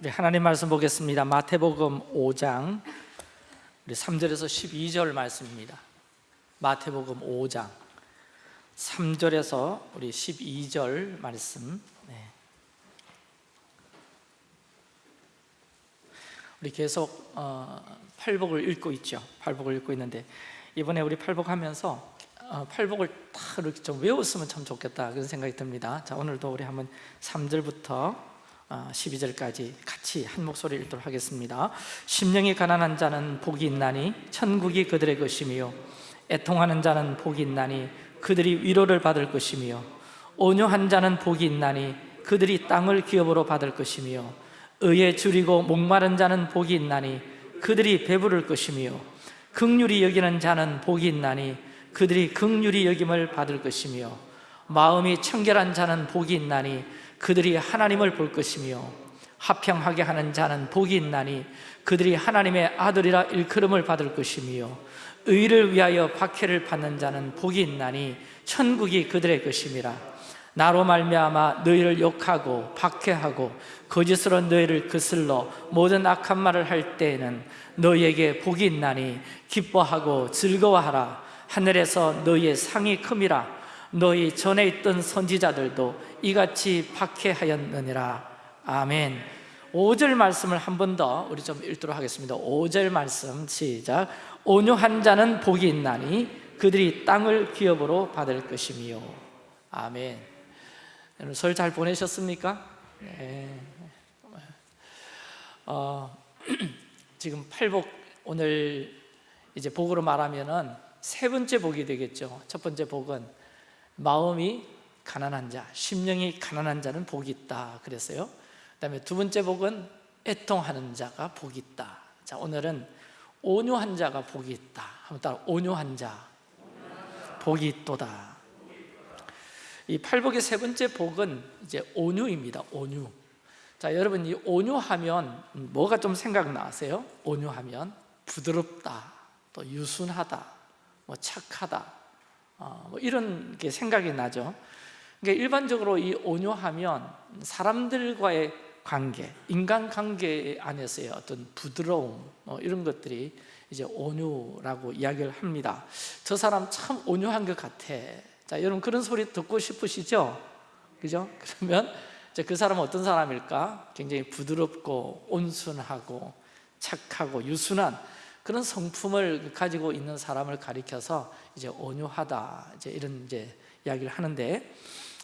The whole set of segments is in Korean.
우리 하나님 말씀 보겠습니다. 마태복음 5장 우리 3절에서 12절 말씀입니다. 마태복음 5장 3절에서 우리 12절 말씀. 네. 우리 계속 어, 팔복을 읽고 있죠. 팔복을 읽고 있는데 이번에 우리 팔복하면서 어, 팔복을 다 이렇게 좀 외웠으면 참 좋겠다 그런 생각이 듭니다. 자 오늘도 우리 한번 3절부터 12절까지 어, 같이 한 목소리 읽도록 하겠습니다. 심령이 가난한 자는 복이 있나니 천국이 그들의 것이며 애통하는 자는 복이 있나니 그들이 위로를 받을 것이며 온유한 자는 복이 있나니 그들이 땅을 기업으로 받을 것이며 의에 줄이고 목마른 자는 복이 있나니 그들이 배부를 것이며 극률이 여기는 자는 복이 있나니 그들이 극률이 여김을 받을 것이며 마음이 청결한 자는 복이 있나니 그들이 하나님을 볼 것이며 화평하게 하는 자는 복이 있나니 그들이 하나님의 아들이라 일컬음을 받을 것이며 의를 위하여 박해를 받는 자는 복이 있나니 천국이 그들의 것임이라. 나로 말미암아 너희를 욕하고 박해하고 거짓으로 너희를 거슬러 모든 악한 말을 할 때에는 너희에게 복이 있나니 기뻐하고 즐거워하라. 하늘에서 너희의 상이 큼이라 너희 전에 있던 선지자들도 이같이 박해하였느니라. 아멘. 5절 말씀을 한 번 더 우리 좀 읽도록 하겠습니다. 5절 말씀 시작. 온유한 자는 복이 있나니 그들이 땅을 기업으로 받을 것이며. 아멘. 여러분 설잘 보내셨습니까? 네. 어, 지금 팔복 오늘 이제 복으로 말하면은 세 번째 복이 되겠죠. 첫 번째 복은 마음이 가난한 자, 심령이 가난한 자는 복이 있다 그랬어요. 그 다음에 두 번째 복은 애통하는 자가 복이 있다. 자 오늘은 온유한 자가 복이 있다. 한번 따라 온유한 자 복이 있도다. 이 팔복의 세 번째 복은 이제 온유입니다. 온유. 자 여러분 이 온유하면 뭐가 좀 생각나세요? 온유하면 부드럽다 또 유순하다 뭐 착하다. 어, 뭐 이런 게 생각이 나죠 그러니까 일반적으로 이 온유하면 사람들과의 관계, 인간관계 안에서의 어떤 부드러움 뭐 이런 것들이 이제 온유라고 이야기를 합니다 저 사람 참 온유한 것 같아 자 여러분 그런 소리 듣고 싶으시죠? 그죠? 그러면 그 사람은 어떤 사람일까? 굉장히 부드럽고 온순하고 착하고 유순한 그런 성품을 가지고 있는 사람을 가리켜서 이제 온유하다 이제 이런 이제 이야기를 하는데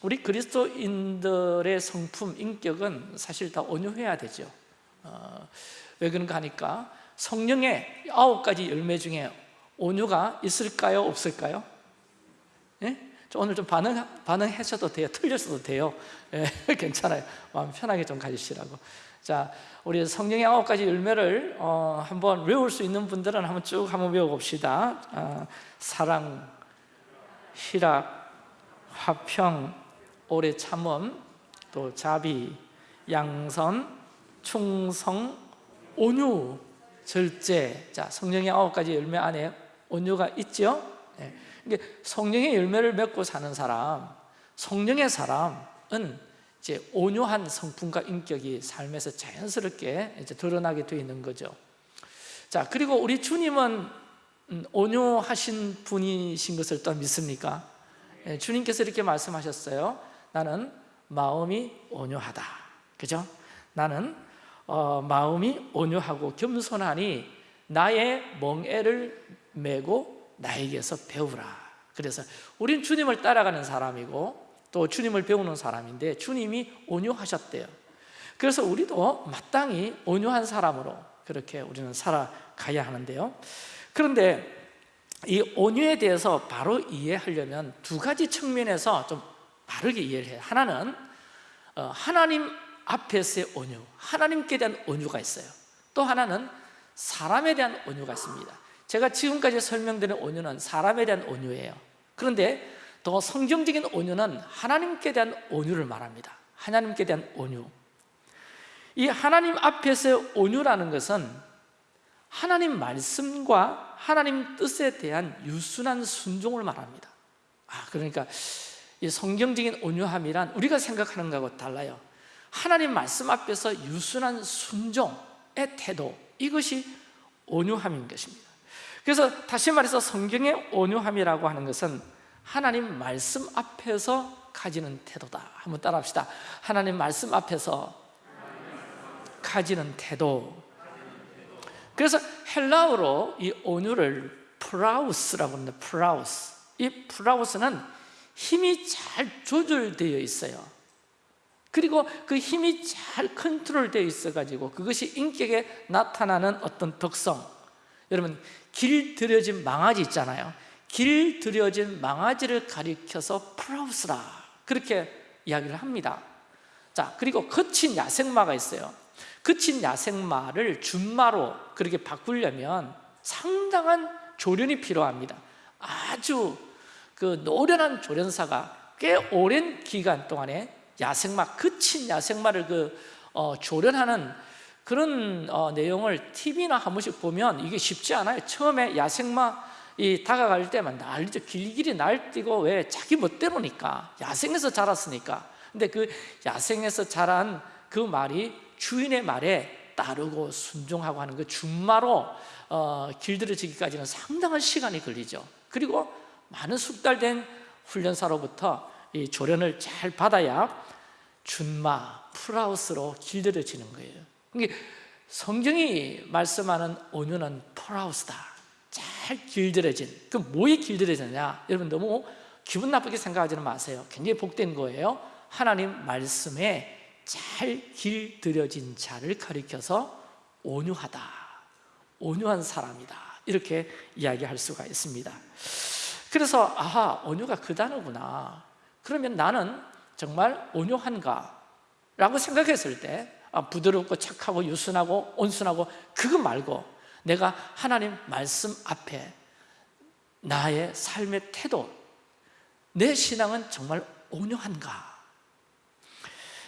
우리 그리스도인들의 성품, 인격은 사실 다 온유해야 되죠 어, 왜 그런가 하니까 성령의 아홉 가지 열매 중에 온유가 있을까요? 없을까요? 예? 오늘 좀 반응, 반응하셔도 돼요 틀렸어도 돼요 예, 괜찮아요 마음 편하게 좀 가지시라고 자, 우리 성령의 아홉 가지 열매를 어, 한번 외울 수 있는 분들은 한번 쭉 한번 외워봅시다. 어, 사랑, 희락, 화평, 오래 참음, 또 자비, 양선, 충성, 온유, 절제. 자, 성령의 아홉 가지 열매 안에 온유가 있죠? 네. 성령의 열매를 맺고 사는 사람 성령의 사람은 이제 온유한 성품과 인격이 삶에서 자연스럽게 이제 드러나게 되어 있는 거죠 자 그리고 우리 주님은 음, 온유하신 분이신 것을 또 믿습니까? 네, 주님께서 이렇게 말씀하셨어요 나는 마음이 온유하다 그죠? 나는 어, 마음이 온유하고 겸손하니 나의 멍에를 메고 나에게서 배우라 그래서 우린 주님을 따라가는 사람이고 또 주님을 배우는 사람인데 주님이 온유하셨대요. 그래서 우리도 마땅히 온유한 사람으로 그렇게 우리는 살아가야 하는데요. 그런데 이 온유에 대해서 바로 이해하려면 두 가지 측면에서 좀 바르게 이해를 해요. 하나는 어, 하나님 앞에서의 온유 하나님께 대한 온유가 있어요. 또 하나는 사람에 대한 온유가 있습니다. 제가 지금까지 설명드린 온유는 사람에 대한 온유예요. 그런데 더 성경적인 온유는 하나님께 대한 온유를 말합니다. 하나님께 대한 온유. 이 하나님 앞에서의 온유라는 것은 하나님 말씀과 하나님 뜻에 대한 유순한 순종을 말합니다. 아 그러니까 이 성경적인 온유함이란 우리가 생각하는 것하고 달라요. 하나님 말씀 앞에서 유순한 순종의 태도 이것이 온유함인 것입니다. 그래서 다시 말해서 성경의 온유함이라고 하는 것은 하나님 말씀 앞에서 가지는 태도다. 한번 따라합시다. 하나님 말씀 앞에서 가지는 태도. 그래서 헬라어로 이 온유를 πραΰς라고 합니다. πραΰς. 이 πραΰς는 힘이 잘 조절되어 있어요. 그리고 그 힘이 잘 컨트롤되어 있어가지고 그것이 인격에 나타나는 어떤 특성. 여러분 길들여진 망아지 있잖아요 길 들여진 망아지를 가리켜서 프라우스라. 그렇게 이야기를 합니다. 자 그리고 거친 야생마가 있어요. 거친 야생마를 준마로 그렇게 바꾸려면 상당한 조련이 필요합니다. 아주 그 노련한 조련사가 꽤 오랜 기간 동안에 야생마, 거친 야생마를 그 어, 조련하는 그런 어, 내용을 TV나 한 번씩 보면 이게 쉽지 않아요. 처음에 야생마 이 다가갈 때만 난리죠 길길이 날뛰고 왜 자기 멋대로니까. 야생에서 자랐으니까. 근데 그 야생에서 자란 그 말이 주인의 말에 따르고 순종하고 하는 그 준마로 어, 길들여지기까지는 상당한 시간이 걸리죠. 그리고 많은 숙달된 훈련사로부터 이 조련을 잘 받아야 준마, 프라우스로 길들여지는 거예요. 그러니까 성경이 말씀하는 온유는 프라우스다. 잘 길들여진 그 뭐에 길들여졌냐? 여러분 너무 기분 나쁘게 생각하지는 마세요. 굉장히 복된 거예요. 하나님 말씀에 잘 길들여진 자를 가리켜서 온유하다 온유한 사람이다. 이렇게 이야기할 수가 있습니다. 그래서 아하 온유가 그 단어구나. 그러면 나는 정말 온유한가? 라고 생각했을 때 아, 부드럽고 착하고 유순하고 온순하고 그거 말고 내가 하나님 말씀 앞에 나의 삶의 태도 내 신앙은 정말 온유한가?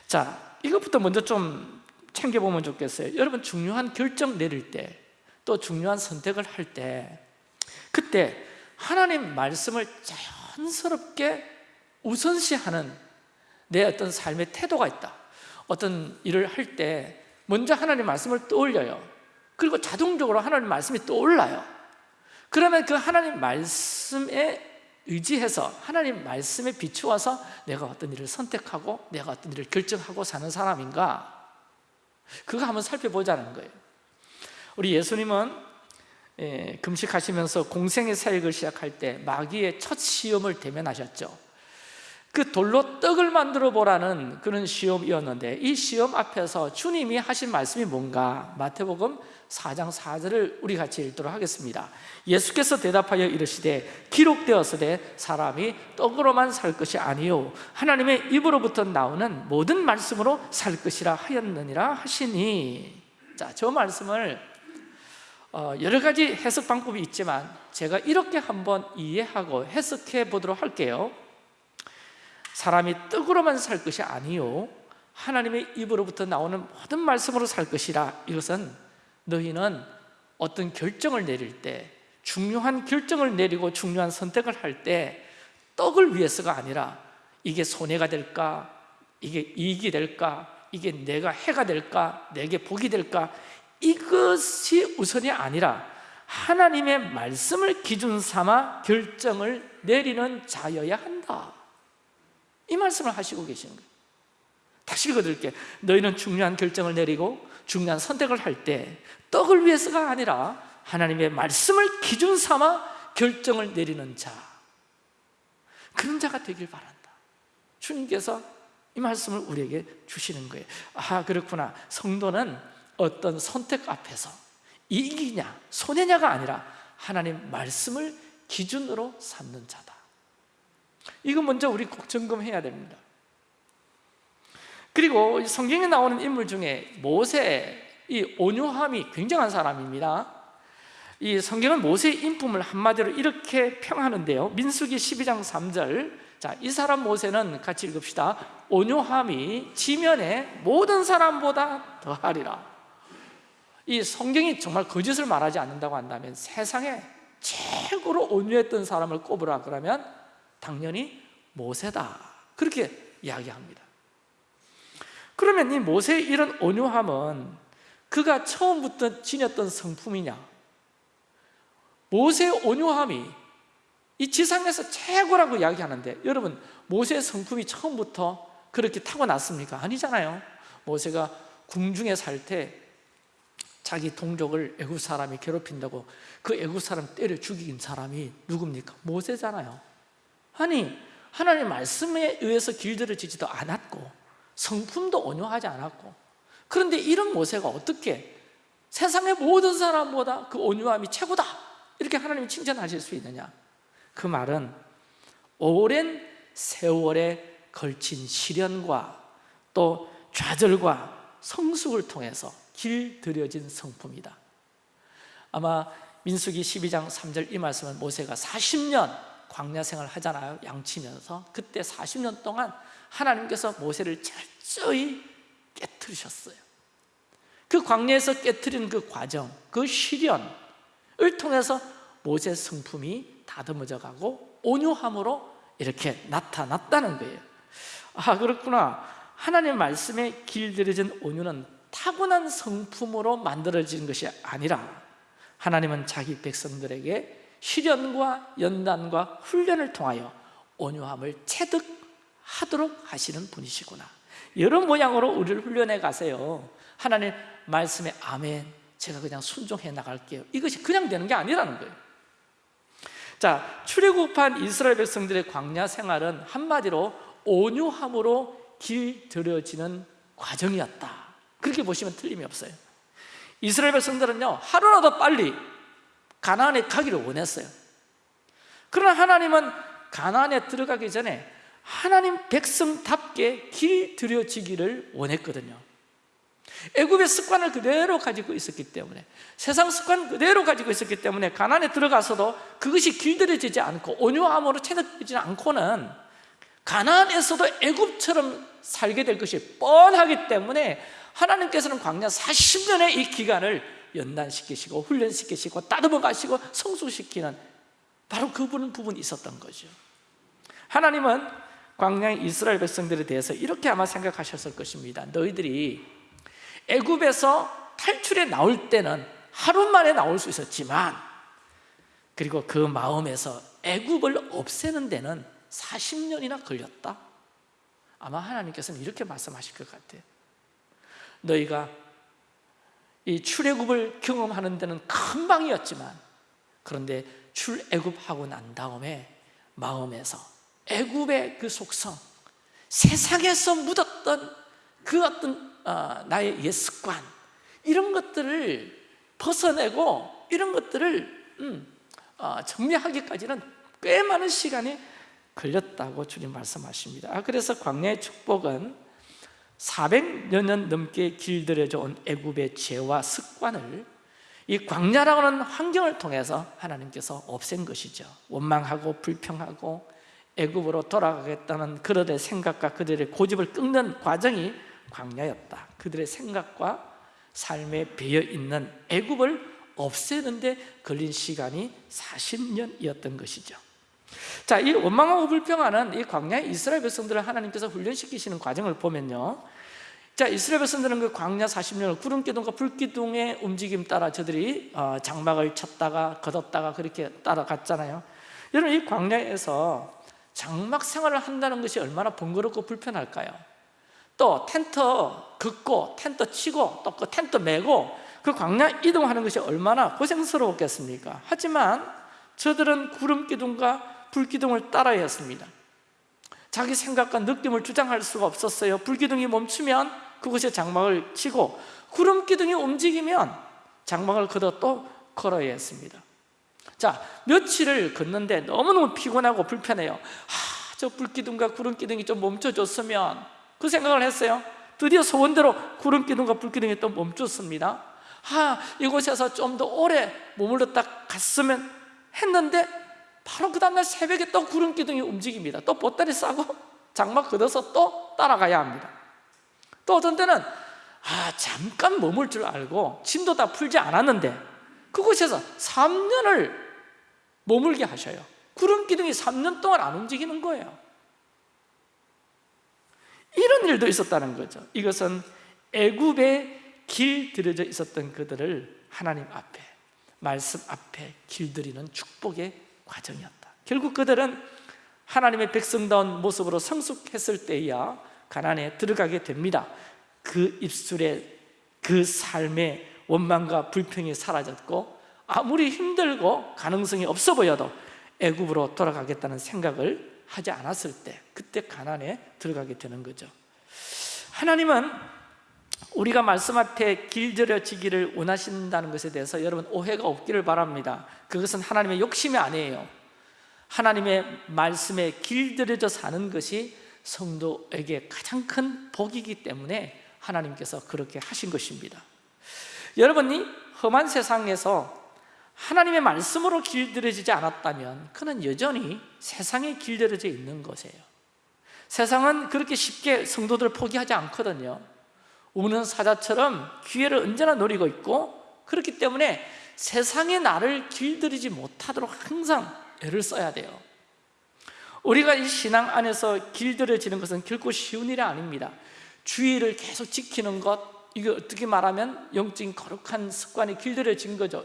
자, 이것부터 먼저 좀 챙겨보면 좋겠어요. 여러분 중요한 결정 내릴 때 또 중요한 선택을 할 때 그때 하나님 말씀을 자연스럽게 우선시하는 내 어떤 삶의 태도가 있다. 어떤 일을 할 때 먼저 하나님 말씀을 떠올려요 그리고 자동적으로 하나님 말씀이 떠올라요. 그러면 그 하나님 말씀에 의지해서 하나님 말씀에 비추어서 내가 어떤 일을 선택하고 내가 어떤 일을 결정하고 사는 사람인가? 그거 한번 살펴보자는 거예요. 우리 예수님은 예, 금식하시면서 공생의 사역을 시작할 때 마귀의 첫 시험을 대면하셨죠 그 돌로 떡을 만들어 보라는 그런 시험이었는데 이 시험 앞에서 주님이 하신 말씀이 뭔가? 마태복음 4장 4절을 우리 같이 읽도록 하겠습니다. 예수께서 대답하여 이르시되 기록되었으되 사람이 떡으로만 살 것이 아니요 하나님의 입으로부터 나오는 모든 말씀으로 살 것이라 하였느니라 하시니. 자, 저 말씀을 어, 여러 가지 해석 방법이 있지만 제가 이렇게 한번 이해하고 해석해 보도록 할게요 사람이 떡으로만 살 것이 아니요. 하나님의 입으로부터 나오는 모든 말씀으로 살 것이라. 이것은 너희는 어떤 결정을 내릴 때 중요한 결정을 내리고 중요한 선택을 할 때 떡을 위해서가 아니라 이게 손해가 될까? 이게 이익이 될까? 이게 내가 해가 될까? 내게 복이 될까? 이것이 우선이 아니라 하나님의 말씀을 기준 삼아 결정을 내리는 자여야 한다 이 말씀을 하시고 계시는 거예요. 다시 읽어드릴게요. 너희는 중요한 결정을 내리고 중요한 선택을 할 때 떡을 위해서가 아니라 하나님의 말씀을 기준 삼아 결정을 내리는 자. 그런 자가 되길 바란다. 주님께서 이 말씀을 우리에게 주시는 거예요. 아 그렇구나. 성도는 어떤 선택 앞에서 이익이냐 손해냐가 아니라 하나님 말씀을 기준으로 삼는 자다 이거 먼저 우리 꼭 점검해야 됩니다. 그리고 성경에 나오는 인물 중에 모세 이 온유함이 굉장한 사람입니다. 이 성경은 모세의 인품을 한마디로 이렇게 평하는데요. 민수기 12장 3절. 자, 이 사람 모세는 같이 읽읍시다. 온유함이 지면에 모든 사람보다 더하리라. 이 성경이 정말 거짓을 말하지 않는다고 한다면 세상에 최고로 온유했던 사람을 꼽으라 그러면 당연히 모세다 그렇게 이야기합니다 그러면 이 모세의 이런 온유함은 그가 처음부터 지녔던 성품이냐? 모세의 온유함이 이 지상에서 최고라고 이야기하는데 여러분 모세의 성품이 처음부터 그렇게 타고났습니까? 아니잖아요 모세가 궁중에 살 때 자기 동족을 애굽 사람이 괴롭힌다고 그 애굽 사람 때려 죽인 사람이 누굽니까? 모세잖아요 아니 하나님 말씀에 의해서 길들여지지도 않았고 성품도 온유하지 않았고. 그런데 이런 모세가 어떻게 세상의 모든 사람보다 그 온유함이 최고다 이렇게 하나님이 칭찬하실 수 있느냐? 그 말은 오랜 세월에 걸친 시련과 또 좌절과 성숙을 통해서 길들여진 성품이다. 아마 민수기 12장 3절 이 말씀은 모세가 40년 광야 생활 하잖아요 양치면서. 그때 40년 동안 하나님께서 모세를 철저히 깨뜨리셨어요. 그 광야에서 깨뜨린 그 과정, 그 시련을 통해서 모세 성품이 다듬어져 가고 온유함으로 이렇게 나타났다는 거예요. 아 그렇구나. 하나님 말씀에 길들여진 온유는 타고난 성품으로 만들어진 것이 아니라 하나님은 자기 백성들에게 시련과 연단과 훈련을 통하여 온유함을 체득하도록 하시는 분이시구나. 이런 모양으로 우리를 훈련해 가세요. 하나님 말씀에 아멘. 제가 그냥 순종해 나갈게요. 이것이 그냥 되는 게 아니라는 거예요. 자 출애굽한 이스라엘 백성들의 광야 생활은 한마디로 온유함으로 길들여지는 과정이었다. 그렇게 보시면 틀림이 없어요. 이스라엘 백성들은요 하루라도 빨리 가나안에 가기를 원했어요. 그러나 하나님은 가나안에 들어가기 전에 하나님 백성답게 길 들여지기를 원했거든요. 애굽의 습관을 그대로 가지고 있었기 때문에 세상 습관 그대로 가지고 있었기 때문에 가난에 들어가서도 그것이 길들여지지 않고 온유함으로 체득되지 않고는 가난에서도 애굽처럼 살게 될 것이 뻔하기 때문에 하나님께서는 광야 40년의 이 기간을 연단시키시고 훈련시키시고 따듬어 가시고 성숙시키는 바로 그 부분이 있었던 거죠. 하나님은 광야의 이스라엘 백성들에 대해서 이렇게 아마 생각하셨을 것입니다. 너희들이 애굽에서 탈출해 나올 때는 하루 만에 나올 수 있었지만 그리고 그 마음에서 애굽을 없애는 데는 40년이나 걸렸다. 아마 하나님께서는 이렇게 말씀하실 것 같아요. 너희가 이 출애굽을 경험하는 데는 금방이었지만 그런데 출애굽하고 난 다음에 마음에서 애굽의 그 속성 세상에서 묻었던 그 어떤 어, 나의 옛 습관 이런 것들을 벗어내고 이런 것들을 음, 어, 정리하기까지는 꽤 많은 시간이 걸렸다고 주님 말씀하십니다. 아, 그래서 광야의 축복은 400여 년 넘게 길들여져 온 애굽의 죄와 습관을 이 광야라고 하는 환경을 통해서 하나님께서 없앤 것이죠. 원망하고 불평하고 애굽으로 돌아가겠다는 그들의 생각과 그들의 고집을 끊는 과정이 광야였다. 그들의 생각과 삶에 배어있는 애굽을 없애는데 걸린 시간이 40년이었던 것이죠 자, 이 원망하고 불평하는 이 광야의 이스라엘 백성들을 하나님께서 훈련시키시는 과정을 보면요 자, 이스라엘 백성들은 그 광야 40년을 구름 기둥과 불 기둥의 움직임 따라 저들이 어, 장막을 쳤다가 걷었다가 그렇게 따라갔잖아요 여러분 이 광야에서 장막 생활을 한다는 것이 얼마나 번거롭고 불편할까요? 또 텐트 긋고 텐트 치고 또 그 텐트 메고 그 광야 이동하는 것이 얼마나 고생스러웠겠습니까? 하지만 저들은 구름 기둥과 불 기둥을 따라야 했습니다. 자기 생각과 느낌을 주장할 수가 없었어요. 불 기둥이 멈추면 그곳에 장막을 치고 구름 기둥이 움직이면 장막을 걷어 또 걸어야 했습니다. 자 며칠을 걷는데 너무너무 피곤하고 불편해요. 하, 저 불기둥과 구름기둥이 좀 멈춰줬으면 그 생각을 했어요. 드디어 소원대로 구름기둥과 불기둥이 또 멈췄습니다. 아 이곳에서 좀 더 오래 머물렀다 갔으면 했는데 바로 그 다음날 새벽에 또 구름 기둥이 움직입니다. 또 보따리 싸고 장막 걷어서 또 따라가야 합니다. 또 어떤 때는 아 잠깐 머물 줄 알고 짐도 다 풀지 않았는데 그곳에서 3년을 머물게 하셔요. 구름 기둥이 3년 동안 안 움직이는 거예요. 이런 일도 있었다는 거죠. 이것은 애굽에 길들여져 있었던 그들을 하나님 앞에 말씀 앞에 길들이는 축복의 과정이었다. 결국 그들은 하나님의 백성다운 모습으로 성숙했을 때야 가난에 들어가게 됩니다. 그 입술에 그 삶의 원망과 불평이 사라졌고 아무리 힘들고 가능성이 없어 보여도 애굽으로 돌아가겠다는 생각을 하지 않았을 때 그때 가난에 들어가게 되는 거죠. 하나님은 우리가 말씀 앞에 길들여지기를 원하신다는 것에 대해서 여러분 오해가 없기를 바랍니다. 그것은 하나님의 욕심이 아니에요. 하나님의 말씀에 길들여져 사는 것이 성도에게 가장 큰 복이기 때문에 하나님께서 그렇게 하신 것입니다. 여러분이 험한 세상에서 하나님의 말씀으로 길들여지지 않았다면 그는 여전히 세상에 길들여져 있는 것이에요. 세상은 그렇게 쉽게 성도들을 포기하지 않거든요 우는 사자처럼 기회를 언제나 노리고 있고 그렇기 때문에 세상에 나를 길들이지 못하도록 항상 애를 써야 돼요. 우리가 이 신앙 안에서 길들여지는 것은 결코 쉬운 일이 아닙니다. 주의를 계속 지키는 것 이거 어떻게 말하면 영적인 거룩한 습관이 길들여진 거죠.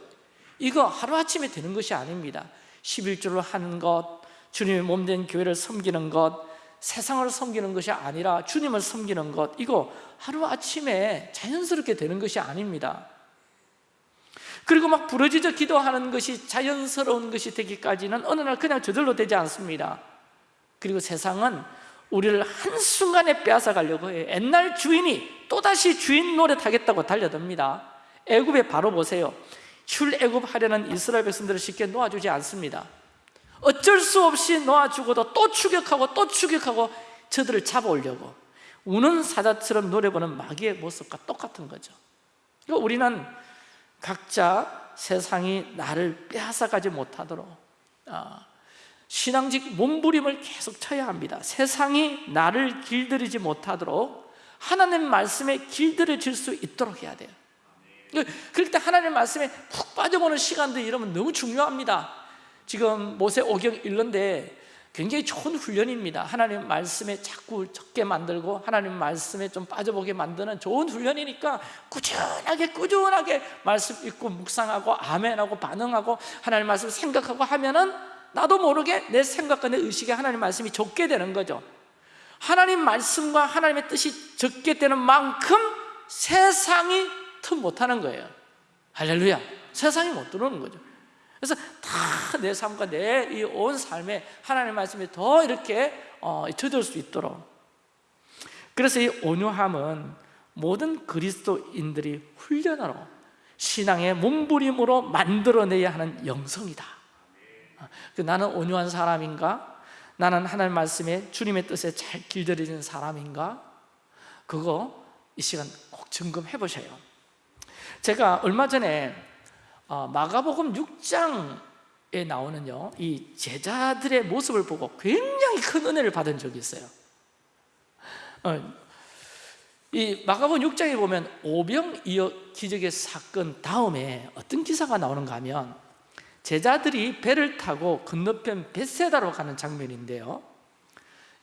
이거 하루아침에 되는 것이 아닙니다. 11조를 하는 것 주님의 몸 된 교회를 섬기는 것 세상을 섬기는 것이 아니라 주님을 섬기는 것. 이거 하루아침에 자연스럽게 되는 것이 아닙니다. 그리고 막 부러지져 기도하는 것이 자연스러운 것이 되기까지는 어느 날 그냥 저절로 되지 않습니다. 그리고 세상은 우리를 한순간에 빼앗아 가려고 해요. 옛날 주인이 또다시 주인 노릇하겠다고 달려듭니다. 애굽에 바로 보세요. 출애굽하려는 이스라엘 백성들을 쉽게 놓아주지 않습니다 어쩔 수 없이 놓아주고도 또 추격하고 또 추격하고 저들을 잡아오려고 우는 사자처럼 노려보는 마귀의 모습과 똑같은 거죠. 그러니까 우리는 각자 세상이 나를 빼앗아가지 못하도록 아, 신앙직 몸부림을 계속 쳐야 합니다. 세상이 나를 길들이지 못하도록 하나님 말씀에 길들여질 수 있도록 해야 돼요. 그럴 때 하나님 말씀에 푹 빠져보는 시간도 이러면 너무 중요합니다 지금 모세 오경 읽는데 굉장히 좋은 훈련입니다. 하나님 말씀에 자꾸 적게 만들고 하나님 말씀에 좀 빠져보게 만드는 좋은 훈련이니까 꾸준하게 꾸준하게 말씀 읽고 묵상하고 아멘하고 반응하고 하나님 말씀 생각하고 하면은 나도 모르게 내 생각과 내 의식에 하나님 말씀이 적게 되는 거죠. 하나님 말씀과 하나님의 뜻이 적게 되는 만큼 세상이 틈 못하는 거예요. 할렐루야. 세상이 못 들어오는 거죠 그래서 다 내 삶과 내 이 온 삶에 하나님 말씀이 더 이렇게 어, 젖을 수 있도록 그래서 이 온유함은 모든 그리스도인들이 훈련으로 신앙의 몸부림으로 만들어내야 하는 영성이다 그 나는 온유한 사람인가? 나는 하나님 말씀에 주님의 뜻에 잘 길들여진 사람인가? 그거 이 시간 꼭 점검해 보셔요 제가 얼마 전에 어, 마가복음 6장에 나오는요 이 제자들의 모습을 보고 굉장히 큰 은혜를 받은 적이 있어요. 어, 이 마가복음 6장에 보면 오병이어 기적의 사건 다음에 어떤 기사가 나오는가 하면 제자들이 배를 타고 건너편 베세다로 가는 장면인데요.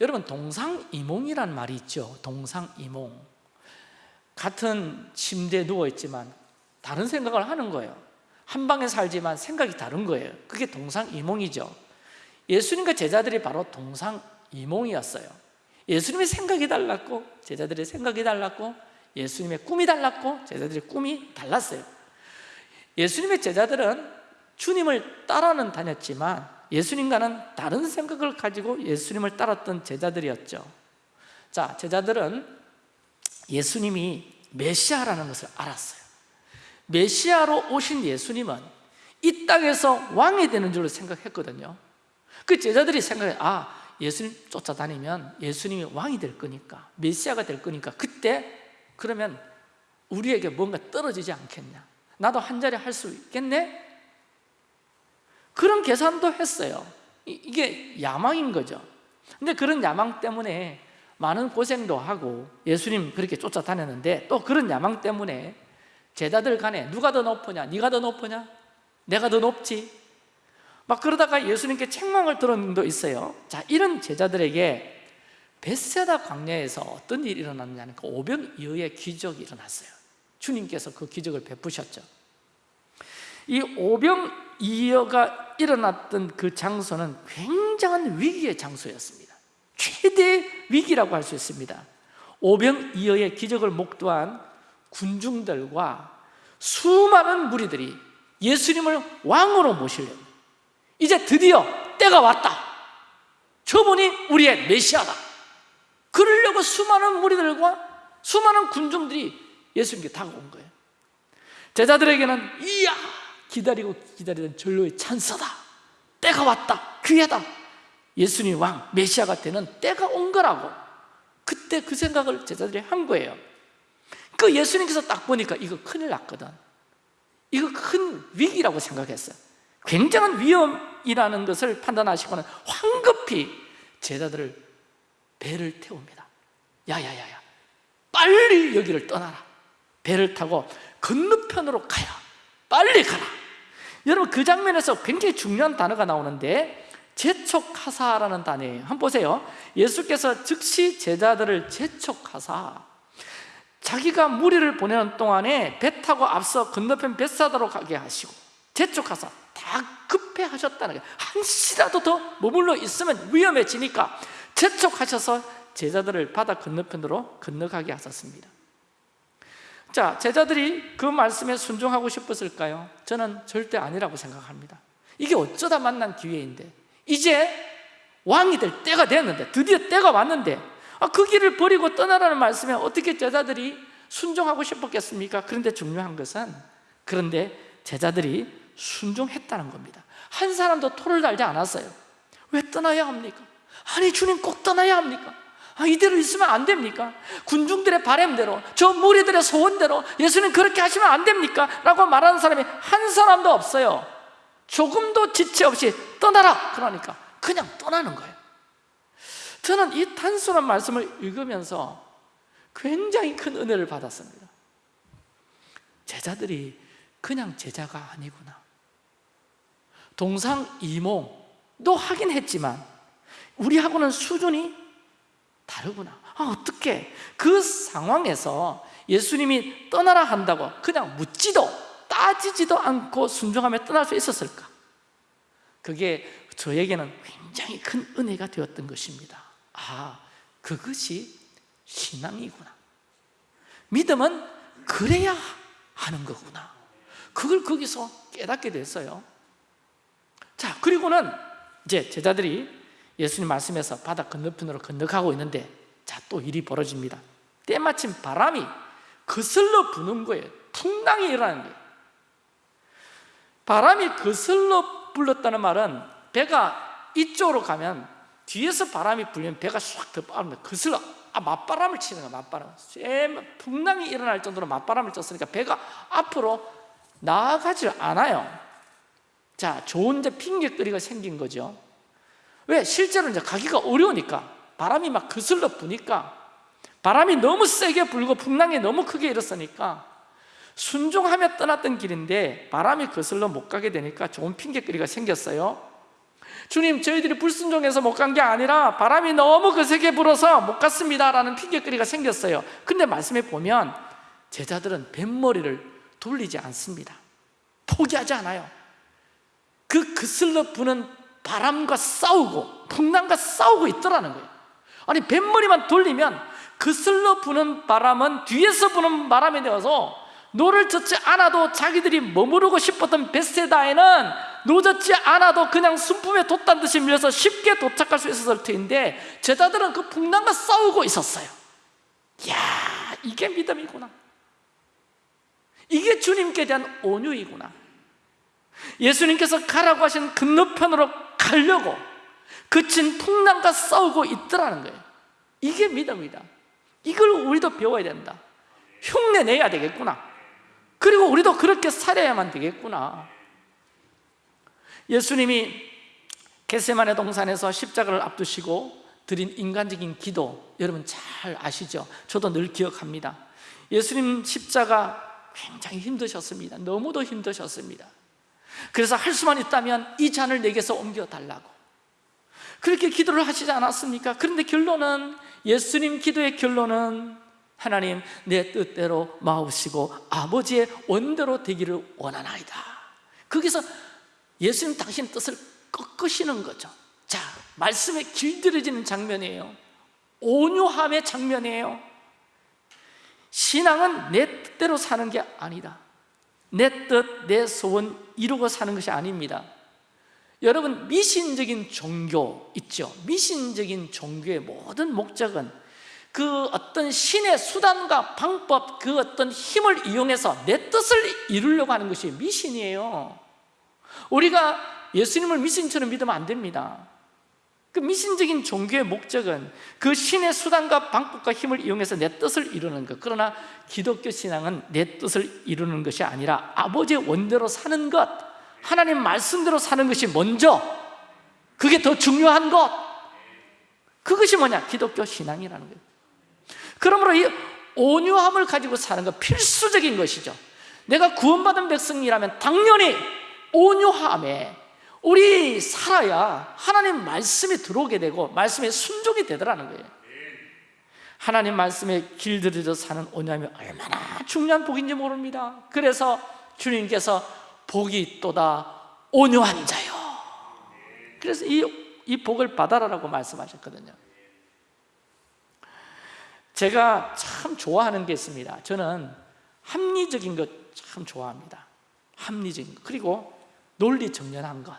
여러분 동상이몽이라는 말이 있죠. 동상이몽. 같은 침대에 누워있지만 다른 생각을 하는 거예요 한 방에 살지만 생각이 다른 거예요. 그게 동상이몽이죠. 예수님과 제자들이 바로 동상이몽이었어요. 예수님의 생각이 달랐고 제자들의 생각이 달랐고 예수님의 꿈이 달랐고 제자들의 꿈이 달랐어요. 예수님의 제자들은 주님을 따라는 다녔지만 예수님과는 다른 생각을 가지고 예수님을 따랐던 제자들이었죠. 자, 제자들은 예수님이 메시아라는 것을 알았어요 메시아로 오신 예수님은 이 땅에서 왕이 되는 줄로 생각했거든요. 그 제자들이 생각해 아 예수님 쫓아다니면 예수님이 왕이 될 거니까 메시아가 될 거니까 그때 그러면 우리에게 뭔가 떨어지지 않겠냐? 나도 한 자리 할 수 있겠네? 그런 계산도 했어요. 이게 야망인 거죠. 근데 그런 야망 때문에 많은 고생도 하고 예수님 그렇게 쫓아다녔는데 또 그런 야망 때문에 제자들 간에 누가 더 높으냐? 네가 더 높으냐? 내가 더 높지? 막 그러다가 예수님께 책망을 들은 적도 있어요 자 이런 제자들에게 베세다 광야에서 어떤 일이 일어났냐면 그 오병이어의 기적이 일어났어요 주님께서 그 기적을 베푸셨죠 이 오병 이어가 일어났던 그 장소는 굉장한 위기의 장소였습니다 최대 위기라고 할 수 있습니다 오병 이어의 기적을 목도한 군중들과 수많은 무리들이 예수님을 왕으로 모시려고. 이제 드디어 때가 왔다. 저분이 우리의 메시아다. 그러려고 수많은 무리들과 수많은 군중들이 예수님께 다가온 거예요. 제자들에게는 이야 기다리고 기다리던 전로의 찬사다. 때가 왔다. 귀하다. 예수님 왕 메시아가 되는 때가 온 거라고. 그때 그 생각을 제자들이 한 거예요 그 예수님께서 딱 보니까 이거 큰일 났거든. 이거 큰 위기라고 생각했어요. 굉장한 위험이라는 것을 판단하시고는 황급히 제자들을 배를 태웁니다. 야야야야. 빨리 여기를 떠나라. 배를 타고 건너편으로 가야. 빨리 가라. 여러분 그 장면에서 굉장히 중요한 단어가 나오는데 재촉하사라는 단어예요. 한번 보세요. 예수께서 즉시 제자들을 재촉하사 자기가 무리를 보내는 동안에 배 타고 앞서 건너편 벳사다로 가게 하시고 재촉하사 다 급해하셨다는 거예요. 한시라도 더 머물러 있으면 위험해지니까 재촉하셔서 제자들을 바다 건너편으로 건너가게 하셨습니다. 자, 제자들이 그 말씀에 순종하고 싶었을까요? 저는 절대 아니라고 생각합니다. 이게 어쩌다 만난 기회인데 이제 왕이 될 때가 됐는데 드디어 때가 왔는데 아, 그 길을 버리고 떠나라는 말씀에 어떻게 제자들이 순종하고 싶었겠습니까? 그런데 중요한 것은 그런데 제자들이 순종했다는 겁니다 한 사람도 토를 달지 않았어요 왜 떠나야 합니까? 아니 주님 꼭 떠나야 합니까? 아, 이대로 있으면 안 됩니까? 군중들의 바램대로 저 무리들의 소원대로 예수님 그렇게 하시면 안 됩니까? 라고 말하는 사람이 한 사람도 없어요 조금도 지체 없이 떠나라 그러니까 그냥 떠나는 거예요 저는 이 단순한 말씀을 읽으면서 굉장히 큰 은혜를 받았습니다. 제자들이 그냥 제자가 아니구나. 동상이몽도 하긴 했지만 우리하고는 수준이 다르구나. 아, 어떻게 그 상황에서 예수님이 떠나라 한다고 그냥 묻지도 따지지도 않고 순종하며 떠날 수 있었을까? 그게 저에게는 굉장히 큰 은혜가 되었던 것입니다 아, 그것이 신앙이구나. 믿음은 그래야 하는 거구나. 그걸 거기서 깨닫게 됐어요. 자, 그리고는 이제 제자들이 예수님 말씀에서 바다 건너편으로 건너가고 있는데 자, 또 일이 벌어집니다. 때마침 바람이 거슬러 부는 거예요. 풍랑이 일어나는 거예요 바람이 거슬러 불렀다는 말은 배가 이쪽으로 가면 뒤에서 바람이 불면 배가 싹더 빠르면 거슬러 아, 맞바람을 치는 거야 맞바람. 풍랑이 일어날 정도로 맞바람을 쳤으니까 배가 앞으로 나아가질 않아요. 자, 좋은 핑계거리가 생긴 거죠. 왜? 실제로 이제 가기가 어려우니까. 바람이 막 거슬러 부니까. 바람이 너무 세게 불고 풍랑이 너무 크게 일었으니까 순종하며 떠났던 길인데 바람이 거슬러 못 가게 되니까 좋은 핑계거리가 생겼어요 주님 저희들이 불순종해서 못 간 게 아니라 바람이 너무 거세게 불어서 못 갔습니다 라는 핑계거리가 생겼어요. 근데 말씀에 보면 제자들은 뱃머리를 돌리지 않습니다. 포기하지 않아요. 그 거슬러 부는 바람과 싸우고 풍랑과 싸우고 있더라는 거예요. 아니 뱃머리만 돌리면 거슬러 부는 바람은 뒤에서 부는 바람이 되어서 노를 젓지 않아도 자기들이 머무르고 싶었던 베세다에는 노젓지 않아도 그냥 순품에 돛단 듯이 밀려서 쉽게 도착할 수 있었을 텐데 제자들은 그 풍랑과 싸우고 있었어요. 이야 이게 믿음이구나. 이게 주님께 대한 온유이구나. 예수님께서 가라고 하신 건너편으로 가려고 그친 풍랑과 싸우고 있더라는 거예요. 이게 믿음이다. 이걸 우리도 배워야 된다. 흉내 내야 되겠구나. 그리고 우리도 그렇게 살아야만 되겠구나 예수님이 겟세만의 동산에서 십자가를 앞두시고 드린 인간적인 기도 여러분 잘 아시죠? 저도 늘 기억합니다. 예수님 십자가 굉장히 힘드셨습니다. 너무도 힘드셨습니다. 그래서 할 수만 있다면 이 잔을 내게서 옮겨달라고. 그렇게 기도를 하시지 않았습니까? 그런데 결론은 예수님 기도의 결론은 하나님 내 뜻대로 마우시고 아버지의 원대로 되기를 원하나이다. 거기서 예수님 당신 뜻을 꺾으시는 거죠. 자, 말씀에 길들여지는 장면이에요. 온유함의 장면이에요. 신앙은 내 뜻대로 사는 게 아니다. 내 뜻, 내 소원 이루고 사는 것이 아닙니다. 여러분 미신적인 종교 있죠? 미신적인 종교의 모든 목적은 그 어떤 신의 수단과 방법 그 어떤 힘을 이용해서 내 뜻을 이루려고 하는 것이 미신이에요 우리가 예수님을 미신처럼 믿으면 안 됩니다. 그 미신적인 종교의 목적은 그 신의 수단과 방법과 힘을 이용해서 내 뜻을 이루는 것. 그러나 기독교 신앙은 내 뜻을 이루는 것이 아니라 아버지의 원대로 사는 것 하나님 말씀대로 사는 것이 먼저 그게 더 중요한 것. 그것이 뭐냐? 기독교 신앙이라는 거예요. 그러므로 이 온유함을 가지고 사는 것 필수적인 것이죠. 내가 구원받은 백성이라면 당연히 온유함에 우리 살아야 하나님 말씀이 들어오게 되고 말씀에 순종이 되더라는 거예요. 하나님 말씀에 길들여져 사는 온유함이 얼마나 중요한 복인지 모릅니다. 그래서 주님께서 복이 있도다 온유한 자요. 그래서 이, 이 복을 받아라라고 말씀하셨거든요. 제가 참 좋아하는 게 있습니다. 저는 합리적인 것 참 좋아합니다. 합리적인 것. 그리고 논리 정연한 것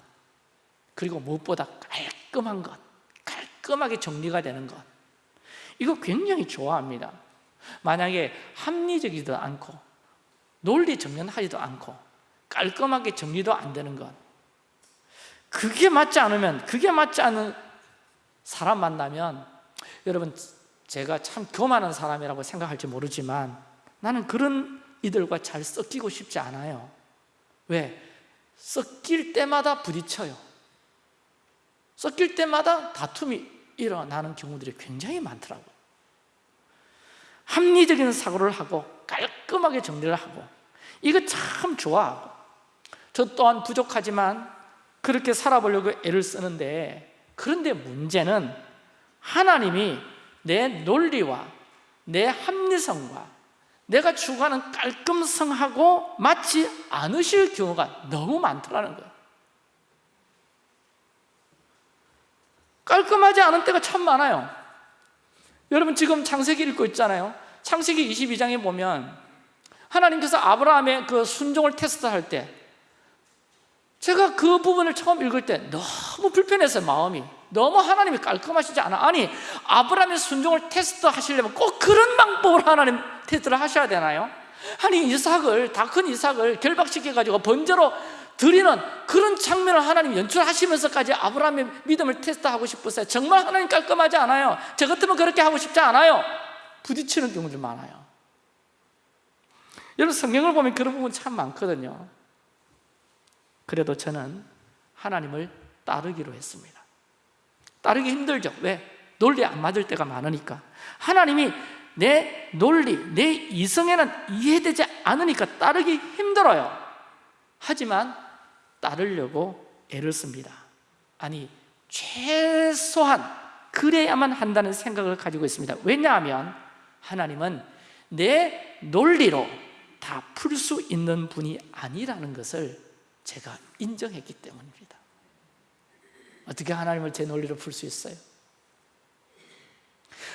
그리고 무엇보다 깔끔한 것 깔끔하게 정리가 되는 것. 이거 굉장히 좋아합니다. 만약에 합리적이지도 않고 논리 정연하지도 않고 깔끔하게 정리도 안 되는 것. 그게 맞지 않으면 그게 맞지 않은 사람 만나면 여러분 제가 참 교만한 사람이라고 생각할지 모르지만 나는 그런 이들과 잘 섞이고 싶지 않아요. 왜? 섞일 때마다 부딪혀요. 섞일 때마다 다툼이 일어나는 경우들이 굉장히 많더라고요. 합리적인 사고를 하고 깔끔하게 정리를 하고 이거 참 좋아하고 저 또한 부족하지만 그렇게 살아보려고 애를 쓰는데 그런데 문제는 하나님이 내 논리와 내 합리성과 내가 추구하는 깔끔성하고 맞지 않으실 경우가 너무 많더라는 거예요. 깔끔하지 않은 때가 참 많아요. 여러분 지금 창세기 읽고 있잖아요. 창세기 22장에 보면 하나님께서 아브라함의 그 순종을 테스트할 때 제가 그 부분을 처음 읽을 때 너무 불편했어요 마음이 너무 하나님이 깔끔하시지 않아. 아니 아브라함의 순종을 테스트 하시려면 꼭 그런 방법으로 하나님 테스트를 하셔야 되나요? 아니 이삭을 다 큰 이삭을 결박시켜가지고 번제로 드리는 그런 장면을 하나님 연출하시면서까지 아브라함의 믿음을 테스트하고 싶으세요? 정말 하나님 깔끔하지 않아요? 저 같으면 그렇게 하고 싶지 않아요? 부딪히는 경우들 많아요. 여러분 성경을 보면 그런 부분 참 많거든요. 그래도 저는 하나님을 따르기로 했습니다 따르기 힘들죠. 왜? 논리 안 맞을 때가 많으니까. 하나님이 내 논리, 내 이성에는 이해되지 않으니까 따르기 힘들어요. 하지만 따르려고 애를 씁니다. 아니 최소한 그래야만 한다는 생각을 가지고 있습니다. 왜냐하면 하나님은 내 논리로 다 풀 수 있는 분이 아니라는 것을 제가 인정했기 때문입니다 어떻게 하나님을 제 논리로 풀 수 있어요?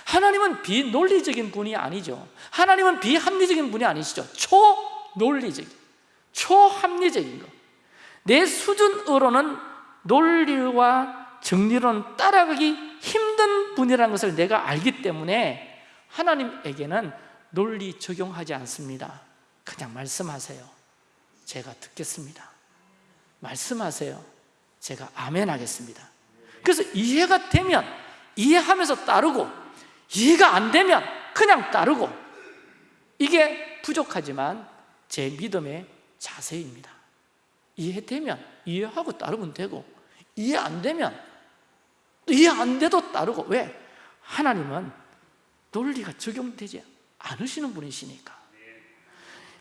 하나님은 비논리적인 분이 아니죠. 하나님은 비합리적인 분이 아니시죠. 초논리적인, 초합리적인 것내 수준으로는 논리와 정리로는 따라가기 힘든 분이라는 것을 내가 알기 때문에 하나님에게는 논리 적용하지 않습니다. 그냥 말씀하세요. 제가 듣겠습니다. 말씀하세요 제가 아멘 하겠습니다. 그래서 이해가 되면 이해하면서 따르고 이해가 안 되면 그냥 따르고 이게 부족하지만 제 믿음의 자세입니다. 이해되면 이해하고 따르면 되고 이해 안 되면 이해 안 돼도 따르고 왜? 하나님은 논리가 적용되지 않으시는 분이시니까.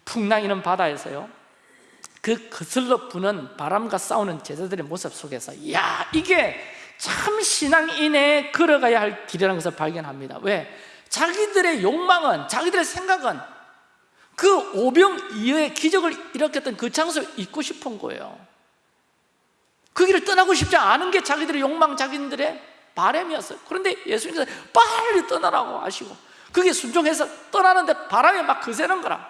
풍랑이는 바다에서요 그 거슬러 부는 바람과 싸우는 제자들의 모습 속에서 야 이게 참 신앙인의 걸어가야 할 길이라는 것을 발견합니다. 왜? 자기들의 욕망은 자기들의 생각은 그 오병 이어의 기적을 일으켰던 그 장소에 있고 싶은 거예요. 그 길을 떠나고 싶지 않은 게 자기들의 욕망, 자기들의 바람이었어요. 그런데 예수님께서 빨리 떠나라고 하시고 그게 순종해서 떠나는데 바람이 막 거세는 거라.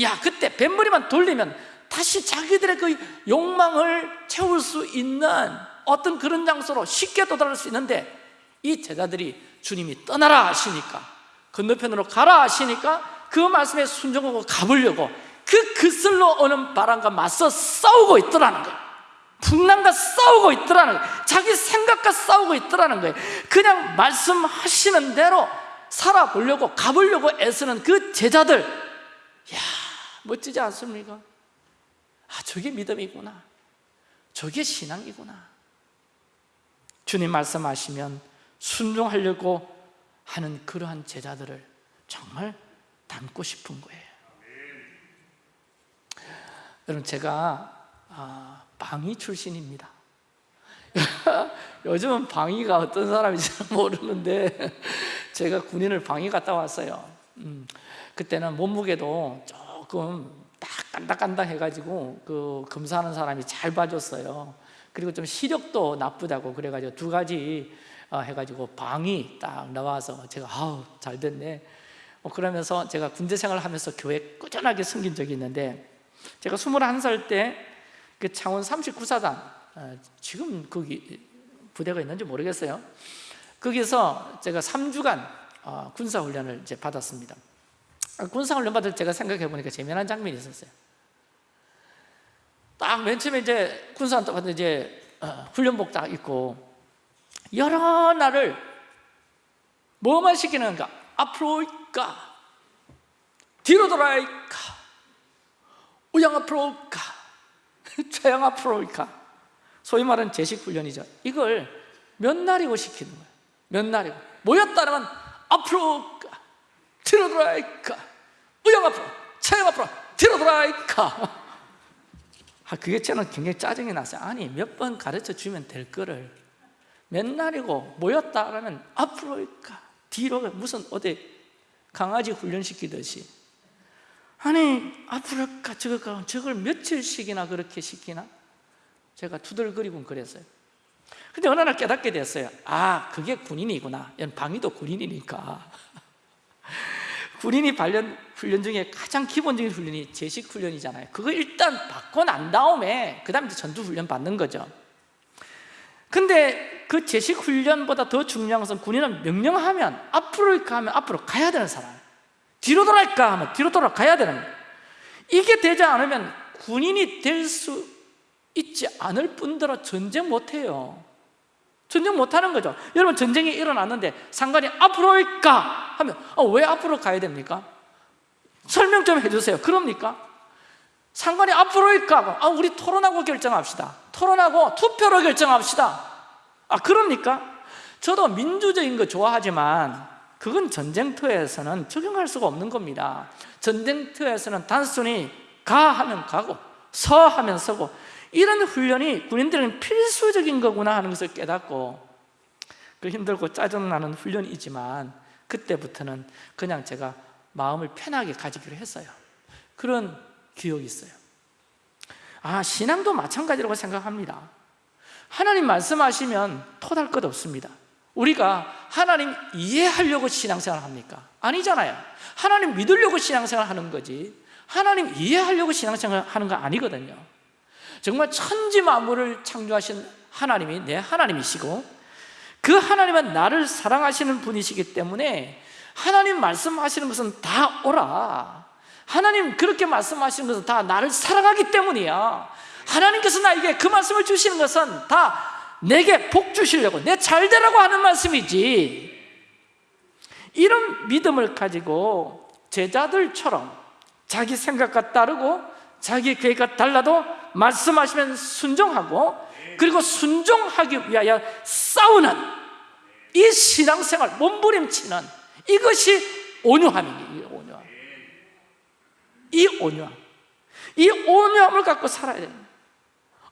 야 그때 뱃머리만 돌리면 다시 자기들의 그 욕망을 채울 수 있는 어떤 그런 장소로 쉽게 도달할 수 있는데 이 제자들이 주님이 떠나라 하시니까 건너편으로 가라 하시니까 그 말씀에 순종하고 가보려고 그 그슬로 오는 바람과 맞서 싸우고 있더라는 거예요. 풍랑과 싸우고 있더라는 거예요. 자기 생각과 싸우고 있더라는 거예요. 그냥 말씀하시는 대로 살아보려고 가보려고 애쓰는 그 제자들. 야 멋지지 않습니까? 아 저게 믿음이구나. 저게 신앙이구나. 주님 말씀하시면 순종하려고 하는 그러한 제자들을 정말 닮고 싶은 거예요. 여러분 제가 아, 방위 출신입니다. 요즘은 방위가 어떤 사람인지 모르는데 제가 군인을 방위 갔다 왔어요. 음, 그때는 몸무게도 조금 딱 깐닥깐닥 해가지고 그 검사하는 사람이 잘 봐줬어요. 그리고 좀 시력도 나쁘다고 그래가지고 두 가지 어, 해가지고 방이 딱 나와서 제가 아우 잘 됐네. 뭐 그러면서 제가 군대 생활을 하면서 교회 꾸준하게 섬긴 적이 있는데 제가 21살 때 그 창원 39사단 어, 지금 거기 부대가 있는지 모르겠어요. 거기서 제가 3주간 어, 군사훈련을 이제 받았습니다 군사훈련 받을 제가 생각해 보니까 재미난 장면이 있었어요. 딱 맨 처음에 이제 군사훈련 받을 이제 훈련복 딱 입고 여러 날을 뭐만 시키는가? 앞으로 가 뒤로 돌아 가 우양 앞으로 가 최양 앞으로 가 소위 말하는 제식 훈련이죠. 이걸 몇 날이고 시키는 거예요 몇 날이고? 모였다면 앞으로 가 뒤로 돌아 가 우양 앞으로 최양 앞으로 뒤로 돌아가 아, 그게 저는 굉장히 짜증이 났어요 아니 몇 번 가르쳐 주면 될 거를 몇 날이고 모였다 그러면 앞으로 가. 뒤로 가. 무슨 어디 강아지 훈련시키듯이. 아니 앞으로 가. 저거 가. 저걸 며칠씩이나 그렇게 시키나? 제가 투덜거리곤 그랬어요. 근데 어느 날 깨닫게 됐어요. 아 그게 군인이구나. 방위도 군인이니까 군인이 발련 훈련 중에 가장 기본적인 훈련이 제식 훈련이잖아요. 그거 일단 받고 난 다음에 그 다음에 전투 훈련 받는 거죠. 근데 그 제식 훈련보다 더 중요한 것은 군인은 명령하면 앞으로 가면 앞으로 가야 되는 사람. 뒤로 돌아갈까 하면 뒤로 돌아가야 되는 이게 되지 않으면 군인이 될 수 있지 않을 뿐더러 전쟁 못해요 전쟁 못하는 거죠 여러분 전쟁이 일어났는데 상관이 앞으로 올까 하면 아, 왜 앞으로 가야 됩니까? 설명 좀 해주세요 그럽니까? 상관이 앞으로 올까? 아, 우리 토론하고 결정합시다 토론하고 투표로 결정합시다 아 그럽니까? 저도 민주적인 거 좋아하지만 그건 전쟁터에서는 적용할 수가 없는 겁니다 전쟁터에서는 단순히 가 하면 가고 서 하면 서고 이런 훈련이 군인들은 필수적인 거구나 하는 것을 깨닫고 그 힘들고 짜증나는 훈련이지만 그때부터는 그냥 제가 마음을 편하게 가지기로 했어요. 그런 기억이 있어요. 아 신앙도 마찬가지라고 생각합니다. 하나님 말씀하시면 토달 것 없습니다. 우리가 하나님 이해하려고 신앙생활 합니까? 아니잖아요. 하나님 믿으려고 신앙생활 하는 거지. 하나님 이해하려고 신앙생활 하는 거 아니거든요 정말 천지 만물을 창조하신 하나님이 내 하나님이시고 그 하나님은 나를 사랑하시는 분이시기 때문에 하나님 말씀하시는 것은 다 오라. 하나님 그렇게 말씀하시는 것은 다 나를 사랑하기 때문이야. 하나님께서 나에게 그 말씀을 주시는 것은 다 내게 복 주시려고 내 잘되라고 하는 말씀이지. 이런 믿음을 가지고 제자들처럼 자기 생각과 따르고 자기 계획과 달라도 말씀하시면 순종하고 그리고 순종하기 위하여 싸우는 이 신앙생활 몸부림치는 이것이 온유함이에요 온유함. 이 온유함. 이 온유함을 갖고 살아야 됩니다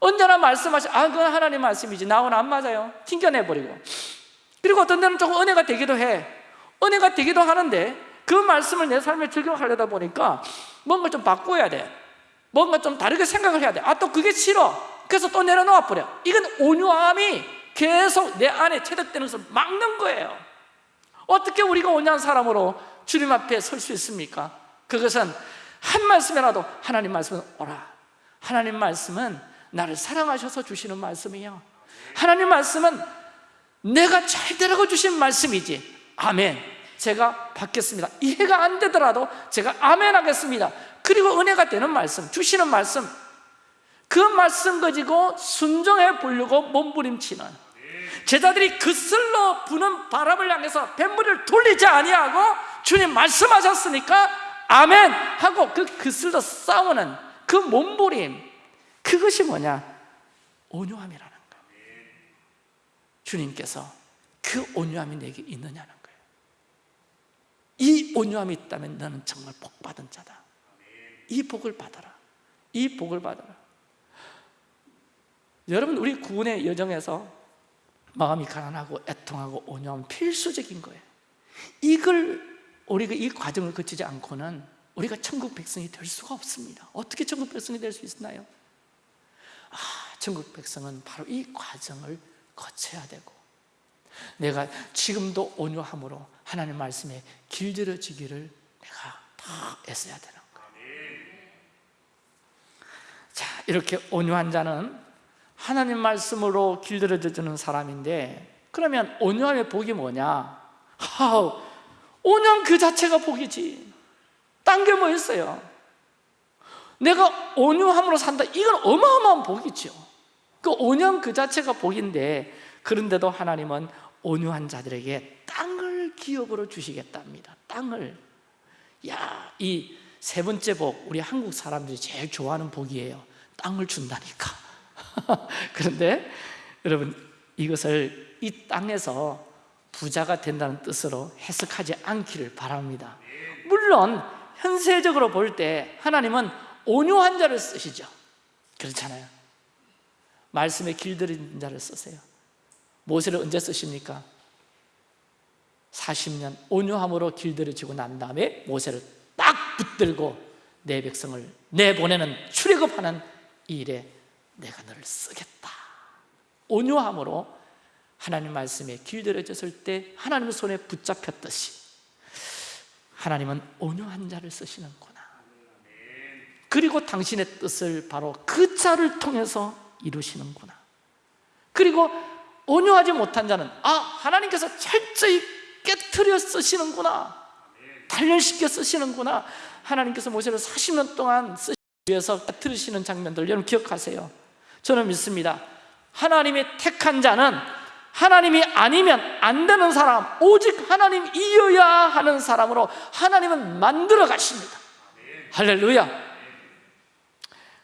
언제나 말씀하시 아 그건 하나님 말씀이지. 나하고는 안 맞아요. 튕겨내버리고. 그리고 어떤 데는 조금 은혜가 되기도 해. 은혜가 되기도 하는데 그 말씀을 내 삶에 적용하려다 보니까 뭔가 좀 바꿔야 돼 뭔가 좀 다르게 생각을 해야 돼 아 또 그게 싫어. 그래서 또 내려놓아 버려. 이건 온유함이 계속 내 안에 체득되는 것을 막는 거예요. 어떻게 우리가 온유한 사람으로 주님 앞에 설 수 있습니까? 그것은 한 말씀이라도 하나님 말씀은 오라. 하나님 말씀은 나를 사랑하셔서 주시는 말씀이요. 하나님 말씀은 내가 잘 되라고 주신 말씀이지. 아멘. 제가 받겠습니다. 이해가 안 되더라도 제가 아멘 하겠습니다 그리고 은혜가 되는 말씀 주시는 말씀. 그 말씀 가지고 순종해 보려고 몸부림치는. 제자들이 그 슬로 부는 바람을 향해서 뱃물을 돌리지 아니하고 주님 말씀하셨으니까 아멘 하고 그 그슬로 싸우는 그 몸부림. 그것이 뭐냐? 온유함이라는 거예요 주님께서 그 온유함이 내게 있느냐는 거예요 이 온유함이 있다면 너는 정말 복받은 자다 이 복을 받아라. 이 복을 받아라. 여러분 우리 구원의 여정에서 마음이 가난하고 애통하고 온유함 필수적인 거예요. 이걸 우리가 이 과정을 거치지 않고는 우리가 천국 백성이 될 수가 없습니다. 어떻게 천국 백성이 될 수 있나요? 아, 천국 백성은 바로 이 과정을 거쳐야 되고 내가 지금도 온유함으로 하나님 말씀에 길들여지기를 내가 다 애써야 되는 거예요 자, 이렇게 온유한 자는 하나님 말씀으로 길들여지는 사람인데 그러면 온유함의 복이 뭐냐? 하우, 온유함 그 자체가 복이지. 딴 게 뭐 있어요? 내가 온유함으로 산다. 이건 어마어마한 복이죠 그 온유함 그 자체가 복인데 그런데도 하나님은 온유한 자들에게 땅을 기업으로 주시겠답니다. 땅을. 야, 이 세 번째 복 우리 한국 사람들이 제일 좋아하는 복이에요 땅을 준다니까. 그런데 여러분 이것을 이 땅에서 부자가 된다는 뜻으로 해석하지 않기를 바랍니다. 물론 현세적으로 볼 때 하나님은 온유한 자를 쓰시죠. 그렇잖아요. 말씀에 길들인 자를 쓰세요. 모세를 언제 쓰십니까? 40년 온유함으로 길들여지고 난 다음에 모세를 딱 붙들고 내 백성을 내보내는 출애굽하는 이 일에 내가 너를 쓰겠다. 온유함으로 하나님 말씀에 길들여졌을 때 하나님의 손에 붙잡혔듯이 하나님은 온유한 자를 쓰시는구나. 그리고 당신의 뜻을 바로 그 자를 통해서 이루시는구나. 그리고 온유하지 못한 자는 아 하나님께서 철저히 깨뜨려 쓰시는구나. 단련시켜 쓰시는구나. 하나님께서 모세를 40년 동안 쓰시기 위해서 깨뜨리시는 장면들 여러분 기억하세요? 저는 믿습니다. 하나님의 택한 자는 하나님이 아니면 안 되는 사람 오직 하나님 이어야 하는 사람으로 하나님은 만들어 가십니다. 할렐루야.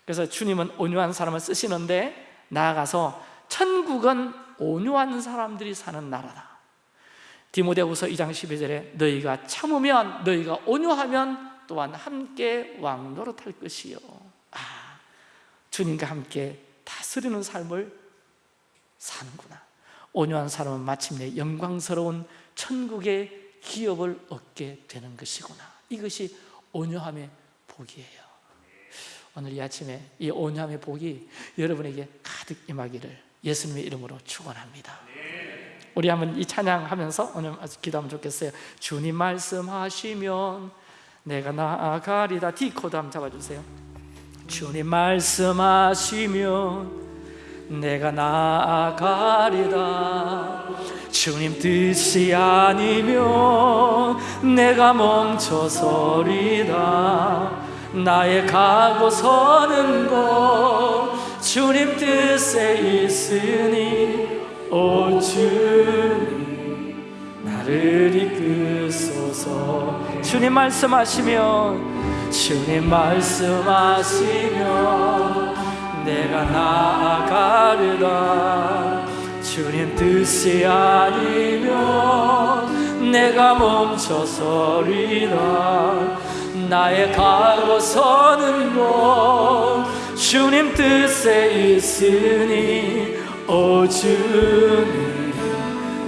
그래서 주님은 온유한 사람을 쓰시는데 나아가서 천국은 온유한 사람들이 사는 나라다. 디모데후서 2장 12절에 너희가 참으면 너희가 온유하면 또한 함께 왕노릇할 것이요. 아, 주님과 함께 다스리는 삶을 사는구나. 온유한 사람은 마침내 영광스러운 천국의 기업을 얻게 되는 것이구나. 이것이 온유함의 복이에요. 오늘 이 아침에 이 온유함의 복이 여러분에게 가득 임하기를 예수님의 이름으로 축원합니다. 우리 한번 이 찬양하면서 오늘 기도하면 좋겠어요. 주님 말씀하시면 내가 나아가리다 D코드 한번 잡아주세요. 주님 말씀하시면 내가 나아가리다 주님 뜻이 아니면 내가 멈춰서리다 나의 가고 서는 곳 주님 뜻에 있으니 오 주님 나를 이끄소서 주님 말씀하시면 주님 말씀하시면 내가 나아가리다 주님 뜻이 아니면 내가 멈춰서리다 나의 가고 서는 곳 주님 뜻에 있으니 오 주님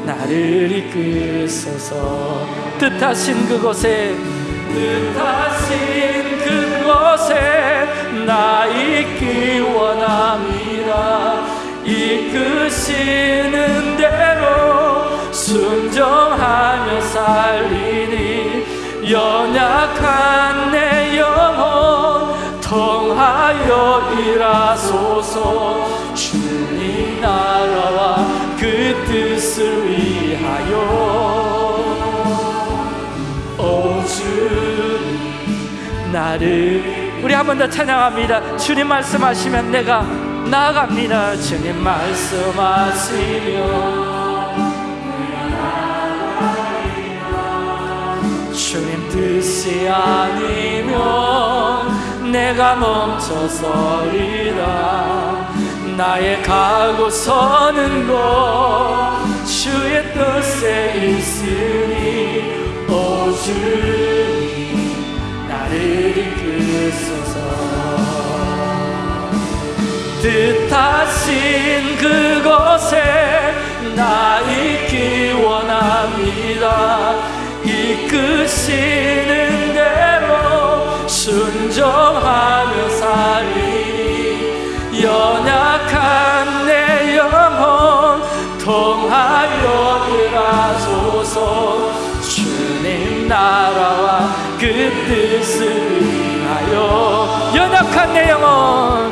나를 이끄소서. 뜻하신 그곳에 뜻하신 그곳에 나 있기 원합니다. 이끄시는 대로 순종하며 살리니 연약한 내 영혼 통하여 일하소서. 주님 나라와 그 뜻을 위하여. 오 주님 나를 우리 한 번 더 찬양합니다. 주님 말씀하시면 내가 나아갑니다. 주님 말씀하시면 주님 뜻이 아니면 내가 멈춰서리라. 나의 가고 서는 곳 주의 뜻에 있으니 오 주님 나를 이끄소서. 뜻하신 그곳에 나 있기 원합니다. 이끄시는 대로 순종하며 살리. 연약한 내 영혼 통하여 일하소서. 주님 나라와 그 뜻을 위하여. 연약한 내 영혼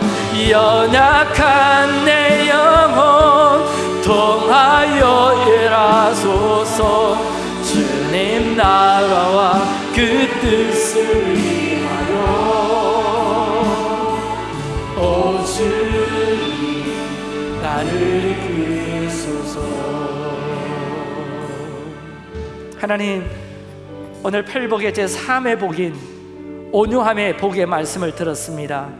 연약한 내 영혼 통하여 일하소서. 주님 나라와 그 뜻을 위하여 하나님 오늘 팔복의 제3의 복인 온유함의 복의 말씀을 들었습니다.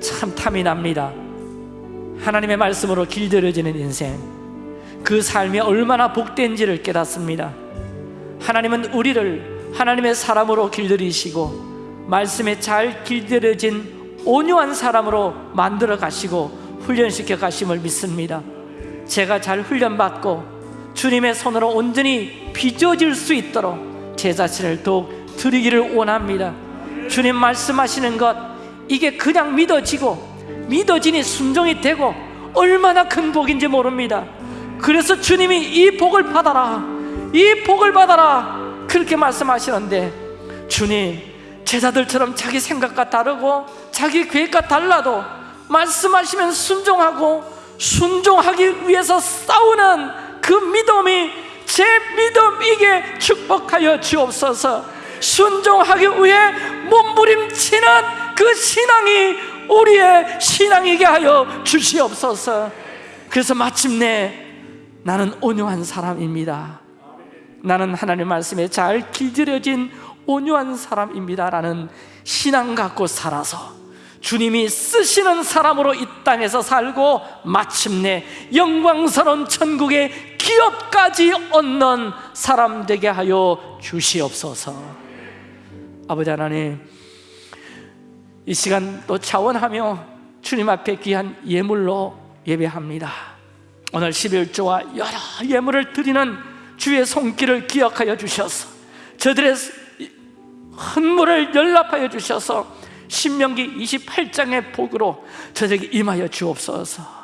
참 탐이 납니다. 하나님의 말씀으로 길들여지는 인생 그 삶이 얼마나 복된지를 깨닫습니다. 하나님은 우리를 하나님의 사람으로 길들이시고 말씀에 잘 길들여진 온유한 사람으로 만들어 가시고 훈련시켜 가심을 믿습니다. 제가 잘 훈련받고 주님의 손으로 온전히 빚어질 수 있도록 제 자신을 더욱 드리기를 원합니다. 주님 말씀하시는 것 이게 그냥 믿어지고 믿어지니 순종이 되고 얼마나 큰 복인지 모릅니다. 그래서 주님이 이 복을 받아라 이 복을 받아라 그렇게 말씀하시는데 주님 제자들처럼 자기 생각과 다르고 자기 계획과 달라도 말씀하시면 순종하고 순종하기 위해서 싸우는 그 믿음이 제 믿음이게 축복하여 주옵소서. 순종하기 위해 몸부림치는 그 신앙이 우리의 신앙이게 하여 주시옵소서. 그래서 마침내 나는 온유한 사람입니다. 나는 하나님 말씀에 잘 길들여진 온유한 사람입니다 라는 신앙 갖고 살아서 주님이 쓰시는 사람으로 이 땅에서 살고 마침내 영광스러운 천국의 기업까지 얻는 사람 되게 하여 주시옵소서. 아버지 하나님 이 시간 또 차원하며 주님 앞에 귀한 예물로 예배합니다. 오늘 11조와 여러 예물을 드리는 주의 손길을 기억하여 주셔서 저들의 헌물을 연락하여 주셔서 신명기 28장의 복으로 저에게 임하여 주옵소서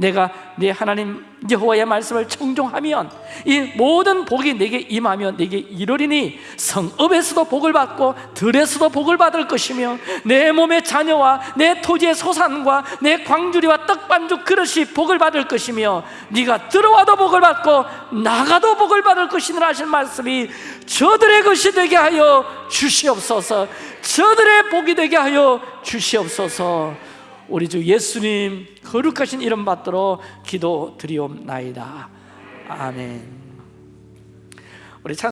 내가 내 하나님 여호와의 말씀을 청종하면 이 모든 복이 내게 임하며 내게 이르리니 성읍에서도 복을 받고 들에서도 복을 받을 것이며 내 몸의 자녀와 내 토지의 소산과 내 광주리와 떡반죽 그릇이 복을 받을 것이며 네가 들어와도 복을 받고 나가도 복을 받을 것이니라 하신 말씀이 저들의 것이 되게 하여 주시옵소서. 저들의 복이 되게 하여 주시옵소서 우리 주 예수님 거룩하신 이름 받들어 기도 드리옵나이다. 아멘. 우리 찬